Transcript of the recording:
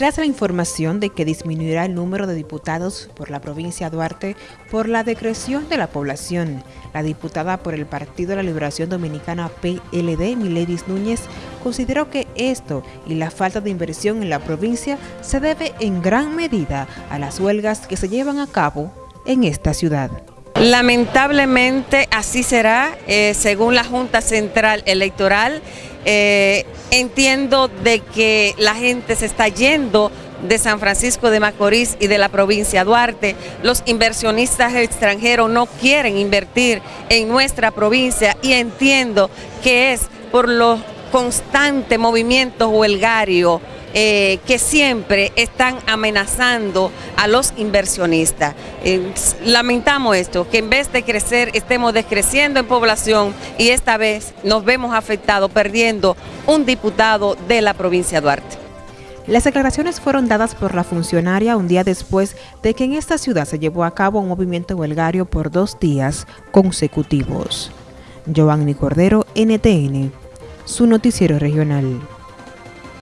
Tras la información de que disminuirá el número de diputados por la provincia de Duarte por la decreción de la población, la diputada por el Partido de la Liberación Dominicana PLD, Miledis Núñez, consideró que esto y la falta de inversión en la provincia se debe en gran medida a las huelgas que se llevan a cabo en esta ciudad. Lamentablemente así será, eh, según la Junta Central Electoral, eh, entiendo de que la gente se está yendo de San Francisco de Macorís y de la provincia Duarte. Los inversionistas extranjeros no quieren invertir en nuestra provincia y entiendo que es por los constantes movimientos huelgarios eh, que siempre están amenazando a los inversionistas. Eh, lamentamos esto, que en vez de crecer estemos descreciendo en población y esta vez nos vemos afectados perdiendo un diputado de la provincia de Duarte. Las declaraciones fueron dadas por la funcionaria un día después de que en esta ciudad se llevó a cabo un movimiento huelgario por dos días consecutivos. Giovanni Cordero, NTN, su noticiero regional.